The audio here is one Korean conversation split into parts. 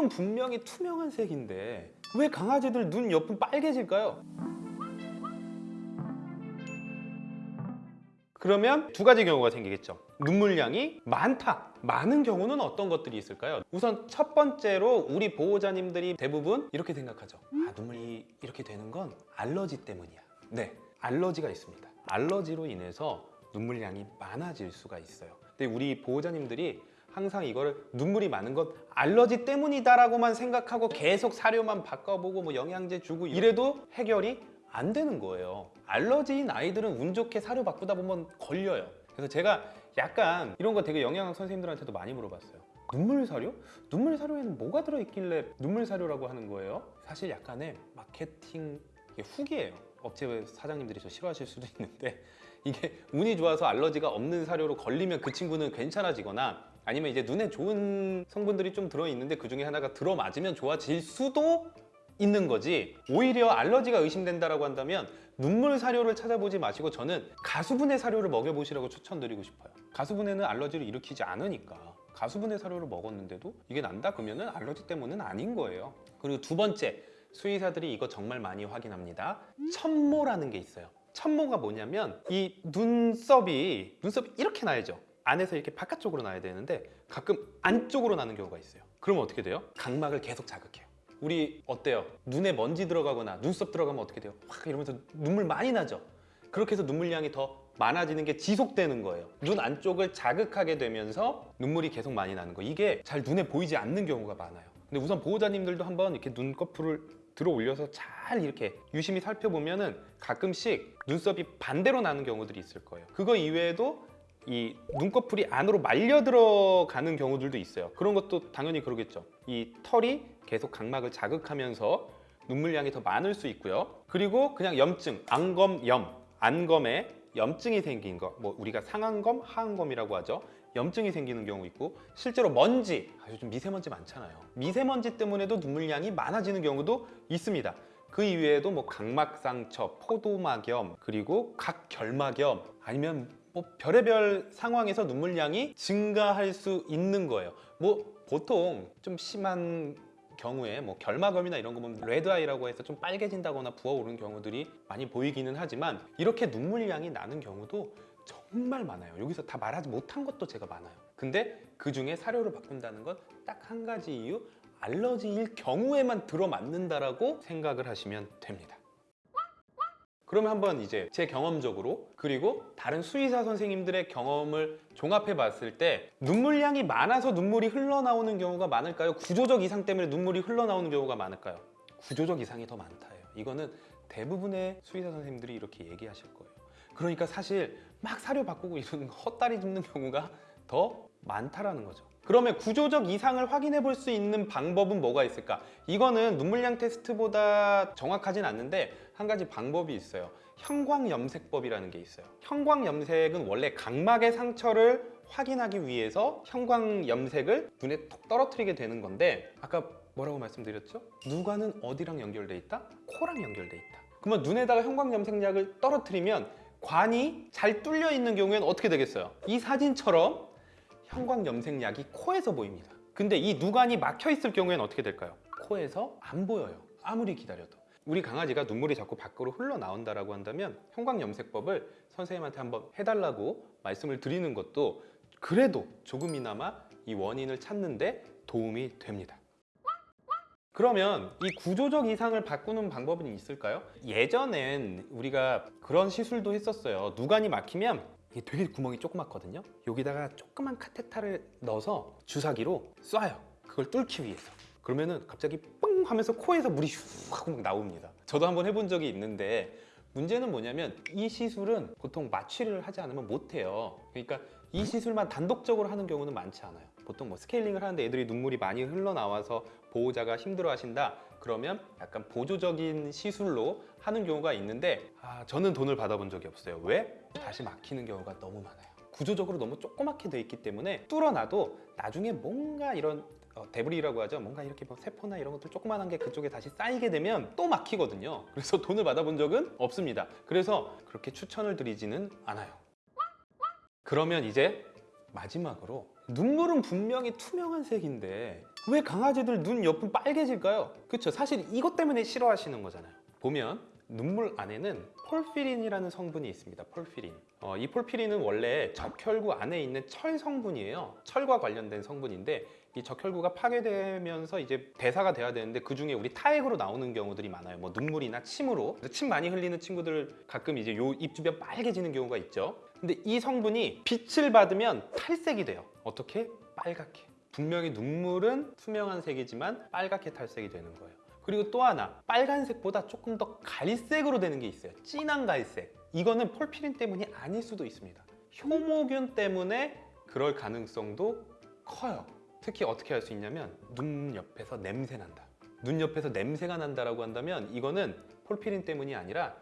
눈물은 분명히 투명한 색인데 왜 강아지들 눈 옆은 빨개질까요? 그러면 두 가지 경우가 생기겠죠. 눈물량이 많다. 많은 경우는 어떤 것들이 있을까요? 우선 첫 번째로 우리 보호자님들이 대부분 이렇게 생각하죠. 아, 눈물이 이렇게 되는 건 알러지 때문이야. 네, 알러지가 있습니다. 알러지로 인해서 눈물량이 많아질 수가 있어요. 근데 우리 보호자님들이 항상 이거를 눈물이 많은 건 알러지 때문이다라고만 생각하고 계속 사료만 바꿔보고 뭐 영양제 주고 이래도 해결이 안 되는 거예요. 알러지인 아이들은 운 좋게 사료 바꾸다 보면 걸려요. 그래서 제가 약간 이런 거 되게 영양학 선생님들한테도 많이 물어봤어요. 눈물 사료? 눈물 사료에는 뭐가 들어있길래 눈물 사료라고 하는 거예요? 사실 약간의 마케팅 후기예요. 업체 사장님들이 저 싫어하실 수도 있는데 이게 운이 좋아서 알러지가 없는 사료로 걸리면 그 친구는 괜찮아지거나 아니면 이제 눈에 좋은 성분들이 좀 들어있는데 그 중에 하나가 들어맞으면 좋아질 수도 있는 거지. 오히려 알러지가 의심된다라고 한다면 눈물 사료를 찾아보지 마시고 저는 가수분해 사료를 먹여보시라고 추천드리고 싶어요. 가수분해는 알러지를 일으키지 않으니까. 가수분해 사료를 먹었는데도 이게 난다? 그러면 알러지 때문은 아닌 거예요. 그리고 두 번째 수의사들이 이거 정말 많이 확인합니다. 천모라는 게 있어요. 천모가 뭐냐면 이 눈썹이 눈썹이 이렇게 나야죠 안에서 이렇게 바깥쪽으로 나야 되는데 가끔 안쪽으로 나는 경우가 있어요. 그러면 어떻게 돼요? 각막을 계속 자극해요. 우리 어때요? 눈에 먼지 들어가거나 눈썹 들어가면 어떻게 돼요? 확 이러면서 눈물 많이 나죠? 그렇게 해서 눈물량이 더 많아지는 게 지속되는 거예요. 눈 안쪽을 자극하게 되면서 눈물이 계속 많이 나는 거. 이게 잘 눈에 보이지 않는 경우가 많아요. 근데 우선 보호자님들도 한번 이렇게 눈꺼풀을 들어 올려서 잘 이렇게 유심히 살펴보면 은 가끔씩 눈썹이 반대로 나는 경우들이 있을 거예요. 그거 이외에도 이 눈꺼풀이 안으로 말려 들어가는 경우들도 있어요. 그런 것도 당연히 그러겠죠. 이 털이 계속 각막을 자극하면서 눈물량이 더 많을 수 있고요. 그리고 그냥 염증, 안검염, 안검에 염증이 생긴 거, 뭐 우리가 상안검, 하안검이라고 하죠. 염증이 생기는 경우 있고 실제로 먼지, 아, 요즘 미세먼지 많잖아요. 미세먼지 때문에도 눈물량이 많아지는 경우도 있습니다. 그 이외에도 뭐 각막상처, 포도막염, 그리고 각결막염 아니면 뭐 별의별 상황에서 눈물량이 증가할 수 있는 거예요. 뭐 보통 좀 심한 경우에 뭐 결막염이나 이런 거 보면 레드아이라고 해서 좀 빨개진다거나 부어오르는 경우들이 많이 보이기는 하지만 이렇게 눈물량이 나는 경우도 정말 많아요. 여기서 다 말하지 못한 것도 제가 많아요. 근데 그 중에 사료를 바꾼다는 건 딱 한 가지 이유 알러지일 경우에만 들어맞는다라고 생각을 하시면 됩니다. 그러면 한번 이제 제 경험적으로 그리고 다른 수의사 선생님들의 경험을 종합해 봤을 때 눈물량이 많아서 눈물이 흘러나오는 경우가 많을까요? 구조적 이상 때문에 눈물이 흘러나오는 경우가 많을까요? 구조적 이상이 더 많다예요. 이거는 대부분의 수의사 선생님들이 이렇게 얘기하실 거예요. 그러니까 사실 막 사료 바꾸고 이런 헛다리 짚는 경우가 더 많다라는 거죠. 그러면 구조적 이상을 확인해 볼 수 있는 방법은 뭐가 있을까? 이거는 눈물량 테스트보다 정확하진 않는데 한 가지 방법이 있어요. 형광염색법이라는 게 있어요. 형광염색은 원래 각막의 상처를 확인하기 위해서 형광염색을 눈에 톡 떨어뜨리게 되는 건데 아까 뭐라고 말씀드렸죠? 누가는 어디랑 연결돼 있다? 코랑 연결돼 있다. 그러면 눈에다가 형광염색약을 떨어뜨리면 관이 잘 뚫려 있는 경우에는 어떻게 되겠어요? 이 사진처럼 형광염색약이 코에서 보입니다. 근데 이 누관이 막혀 있을 경우에는 어떻게 될까요? 코에서 안 보여요. 아무리 기다려도. 우리 강아지가 눈물이 자꾸 밖으로 흘러나온다라고 한다면 형광염색법을 선생님한테 한번 해달라고 말씀을 드리는 것도 그래도 조금이나마 이 원인을 찾는데 도움이 됩니다. 그러면 이 구조적 이상을 바꾸는 방법은 있을까요? 예전엔 우리가 그런 시술도 했었어요. 누관이 막히면 이게 되게 구멍이 조그맣거든요. 여기다가 조그만 카테타를 넣어서 주사기로 쏴요. 그걸 뚫기 위해서. 그러면은 갑자기 뻥 하면서 코에서 물이 슉 하고 막 나옵니다. 저도 한번 해본 적이 있는데 문제는 뭐냐면 이 시술은 보통 마취를 하지 않으면 못해요. 그러니까 이 시술만 단독적으로 하는 경우는 많지 않아요. 보통 뭐 스케일링을 하는데 애들이 눈물이 많이 흘러나와서 보호자가 힘들어 하신다. 그러면 약간 보조적인 시술로 하는 경우가 있는데 아, 저는 돈을 받아본 적이 없어요. 왜? 다시 막히는 경우가 너무 많아요. 구조적으로 너무 조그맣게 돼 있기 때문에 뚫어놔도 나중에 뭔가 이런 어, 데브리라고 하죠. 뭔가 이렇게 뭐 세포나 이런 것들 조그만한 게 그쪽에 다시 쌓이게 되면 또 막히거든요. 그래서 돈을 받아본 적은 없습니다. 그래서 그렇게 추천을 드리지는 않아요. 그러면 이제 마지막으로 눈물은 분명히 투명한 색인데 왜 강아지들 눈 옆은 빨개질까요? 그렇죠. 사실 이것 때문에 싫어하시는 거잖아요. 보면 눈물 안에는 폴피린이라는 성분이 있습니다. 폴피린. 어, 이 폴피린은 원래 적혈구 안에 있는 철 성분이에요. 철과 관련된 성분인데 이 적혈구가 파괴되면서 이제 대사가 돼야 되는데 그 중에 우리 타액으로 나오는 경우들이 많아요. 뭐 눈물이나 침으로 침 많이 흘리는 친구들 가끔 이제 요 입 주변 빨개지는 경우가 있죠. 근데 이 성분이 빛을 받으면 탈색이 돼요. 어떻게? 빨갛게. 분명히 눈물은 투명한 색이지만 빨갛게 탈색이 되는 거예요. 그리고 또 하나 빨간색보다 조금 더 갈색으로 되는 게 있어요. 진한 갈색. 이거는 폴피린 때문이 아닐 수도 있습니다. 효모균 때문에 그럴 가능성도 커요. 특히 어떻게 할 수 있냐면 눈 옆에서 냄새 난다. 눈 옆에서 냄새가 난다라고 한다면 이거는 폴피린 때문이 아니라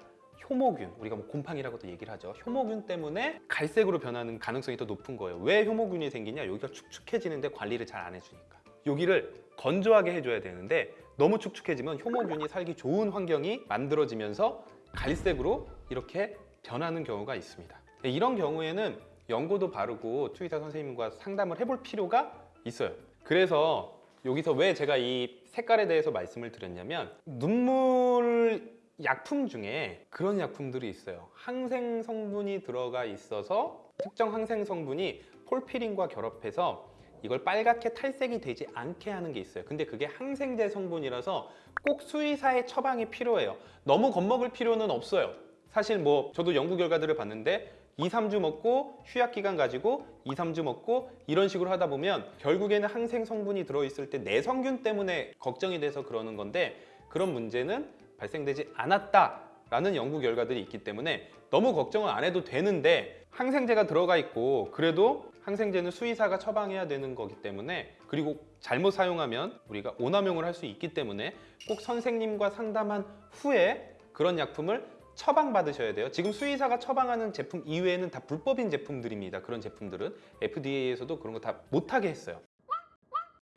효모균, 우리가 뭐 곰팡이라고도 얘기를 하죠. 효모균 때문에 갈색으로 변하는 가능성이 더 높은 거예요. 왜 효모균이 생기냐? 여기가 축축해지는데 관리를 잘 안 해주니까. 여기를 건조하게 해줘야 되는데 너무 축축해지면 효모균이 살기 좋은 환경이 만들어지면서 갈색으로 이렇게 변하는 경우가 있습니다. 이런 경우에는 연고도 바르고 투의사 선생님과 상담을 해볼 필요가 있어요. 그래서 여기서 왜 제가 이 색깔에 대해서 말씀을 드렸냐면 눈물 약품 중에 그런 약품들이 있어요. 항생 성분이 들어가 있어서 특정 항생 성분이 폴피린과 결합해서 이걸 빨갛게 탈색이 되지 않게 하는 게 있어요. 근데 그게 항생제 성분이라서 꼭 수의사의 처방이 필요해요. 너무 겁먹을 필요는 없어요. 사실 뭐 저도 연구 결과들을 봤는데 2, 3주 먹고 휴약 기간 가지고 2, 3주 먹고 이런 식으로 하다 보면 결국에는 항생 성분이 들어있을 때 내성균 때문에 걱정이 돼서 그러는 건데 그런 문제는 발생되지 않았다라는 연구 결과들이 있기 때문에 너무 걱정을 안 해도 되는데 항생제가 들어가 있고 그래도 항생제는 수의사가 처방해야 되는 거기 때문에 그리고 잘못 사용하면 우리가 오남용을 할 수 있기 때문에 꼭 선생님과 상담한 후에 그런 약품을 처방받으셔야 돼요. 지금 수의사가 처방하는 제품 이외에는 다 불법인 제품들입니다. 그런 제품들은 FDA에서도 그런 거 다 못하게 했어요.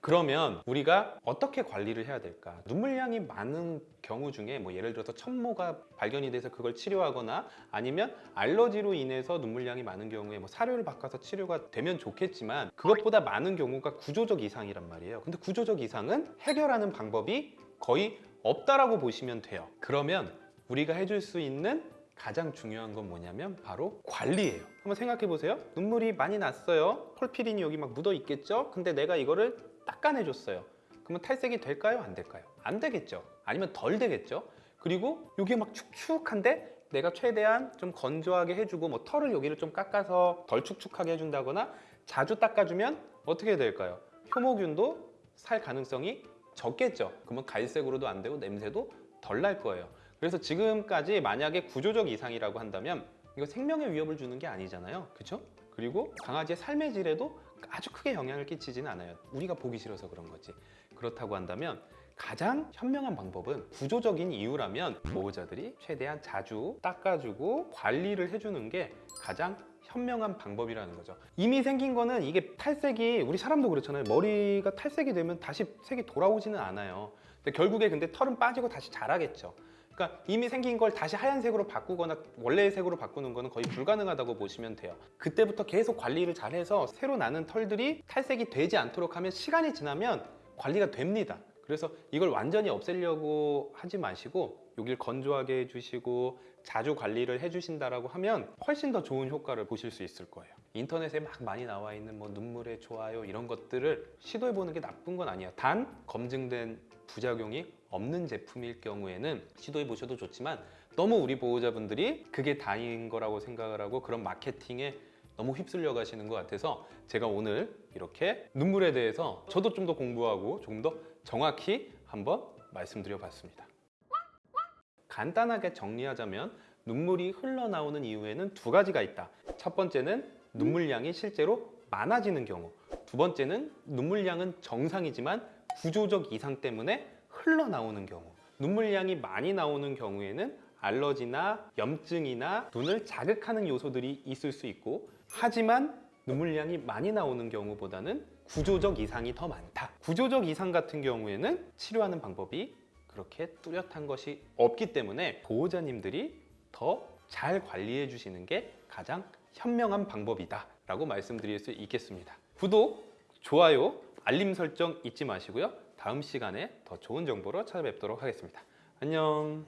그러면 우리가 어떻게 관리를 해야 될까? 눈물량이 많은 경우 중에 뭐 예를 들어서 천모가 발견이 돼서 그걸 치료하거나 아니면 알러지로 인해서 눈물량이 많은 경우에 뭐 사료를 바꿔서 치료가 되면 좋겠지만 그것보다 많은 경우가 구조적 이상이란 말이에요. 근데 구조적 이상은 해결하는 방법이 거의 없다라고 보시면 돼요. 그러면 우리가 해줄 수 있는 가장 중요한 건 뭐냐면 바로 관리예요. 한번 생각해 보세요. 눈물이 많이 났어요. 폴피린이 여기 막 묻어 있겠죠? 근데 내가 이거를 닦아내줬어요. 그러면 탈색이 될까요? 안 될까요? 안 되겠죠. 아니면 덜 되겠죠. 그리고 여기 막 축축한데 내가 최대한 좀 건조하게 해주고 뭐 털을 여기를 좀 깎아서 덜 축축하게 해준다거나 자주 닦아주면 어떻게 될까요? 효모균도 살 가능성이 적겠죠. 그러면 갈색으로도 안 되고 냄새도 덜 날 거예요. 그래서 지금까지 만약에 구조적 이상이라고 한다면 이거 생명에 위협을 주는 게 아니잖아요. 그렇죠? 그리고 강아지의 삶의 질에도 아주 크게 영향을 끼치지는 않아요. 우리가 보기 싫어서 그런 거지. 그렇다고 한다면 가장 현명한 방법은 구조적인 이유라면 보호자들이 최대한 자주 닦아주고 관리를 해주는 게 가장 현명한 방법이라는 거죠. 이미 생긴 거는 이게 탈색이 우리 사람도 그렇잖아요. 머리가 탈색이 되면 다시 색이 돌아오지는 않아요. 근데 결국에 근데 털은 빠지고 다시 자라겠죠. 그러니까 이미 생긴 걸 다시 하얀색으로 바꾸거나 원래의 색으로 바꾸는 거는 거의 불가능하다고 보시면 돼요. 그때부터 계속 관리를 잘해서 새로 나는 털들이 탈색이 되지 않도록 하면 시간이 지나면 관리가 됩니다. 그래서 이걸 완전히 없애려고 하지 마시고 여길 건조하게 해주시고 자주 관리를 해주신다라고 하면 훨씬 더 좋은 효과를 보실 수 있을 거예요. 인터넷에 막 많이 나와 있는 뭐 눈물의 좋아요 이런 것들을 시도해 보는 게 나쁜 건 아니에요. 단 검증된 부작용이 없는 제품일 경우에는 시도해 보셔도 좋지만 너무 우리 보호자분들이 그게 다인 거라고 생각을 하고 그런 마케팅에 너무 휩쓸려 가시는 것 같아서 제가 오늘 이렇게 눈물에 대해서 저도 좀 더 공부하고 조금 더 정확히 한번 말씀드려 봤습니다. 간단하게 정리하자면 눈물이 흘러나오는 이유에는 두 가지가 있다. 첫 번째는 눈물량이 실제로 많아지는 경우. 두 번째는 눈물량은 정상이지만 구조적 이상 때문에 흘러나오는 경우. 눈물량이 많이 나오는 경우에는 알러지나 염증이나 눈을 자극하는 요소들이 있을 수 있고 하지만 눈물량이 많이 나오는 경우보다는 구조적 이상이 더 많다. 구조적 이상 같은 경우에는 치료하는 방법이 그렇게 뚜렷한 것이 없기 때문에 보호자님들이 더 잘 관리해 주시는 게 가장 현명한 방법이다 라고 말씀드릴 수 있겠습니다. 구독, 좋아요 알림 설정 잊지 마시고요. 다음 시간에 더 좋은 정보로 찾아뵙도록 하겠습니다. 안녕.